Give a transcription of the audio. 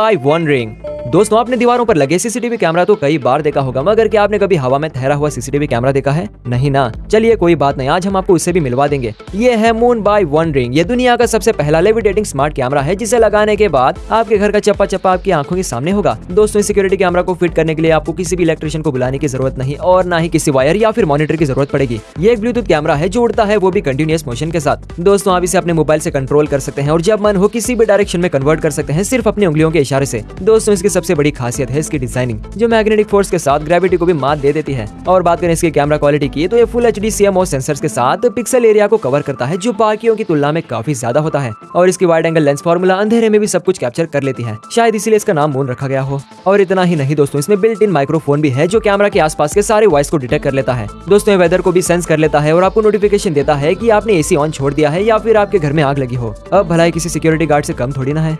I wondering दोस्तों, आपने दीवारों पर लगे सीसीटीवी कैमरा तो कई बार देखा होगा, मगर क्या आपने कभी हवा में ठहरा हुआ सीसीटीवी कैमरा देखा है? नहीं ना। चलिए, कोई बात नहीं, आज हम आपको उससे भी मिलवा देंगे। ये है मून बाय वन रिंग ये दुनिया का सबसे पहला लेविटेटिंग स्मार्ट कैमरा है, जिसे लगाने के बाद आपके घर का चप्पा चप्पा आपकी आँखों के सामने होगा। दोस्तों सिक्योरिटी कैमरा को फिट करने के लिए आपको किसी भी इलेक्ट्रिशियन को बुलाने की ज़रूरत नहीं, और ना ही किसी वायर या फिर मॉनिटर की ज़रूरत पड़ेगी। ये एक ब्लूटूथ कैमरा है, जो उड़ता है, वो भी कंटिन्यूस मोशन के साथ। दोस्तों, आप इसे अपने मोबाइल से कंट्रोल कर सकते हैं, और जब मन हो, किसी भी डायरेक्शन में कन्वर्ट कर सकते हैं, सिर्फ़ अपनी उंगलियों के इशारे से। दोस्तों, इसकी सबसे बड़ी खासियत है इसकी डिज़ाइनिंग जो मैग्नेटिक फोर्स के साथ ग्रेविटी को भी मात दे देती है। और बात करें इसकी कैमरा क्वालिटी की तो ये फुल एच डी सेंसर के साथ पिक्सल एरिया को कवर करता है, जो बाकियों की तुलना में काफ़ी ज़्यादा होता है। और इसकी वाइड एंगल लेंस फॉर्मूला अंधेरे में भी सब कुछ कैप्चर कर लेती है। शायद इसीलिए इसका नाम मून रखा गया हो। और इतना ही नहीं दोस्तों, इसमें बिल्ट इन माइक्रोफोन भी है, जो कैमरा के आसपास के सारे वॉइस को डिटेक्ट कर लेता है। दोस्तों वेदर को भी सेंस कर लेता है और आपको नोटिफिकेशन देता है कि आपने एसी ऑन छोड़ दिया है या फिर आपके घर में आग लगी हो। अब भलाई किसी सिक्योरिटी गार्ड से कम थोड़ी ना है।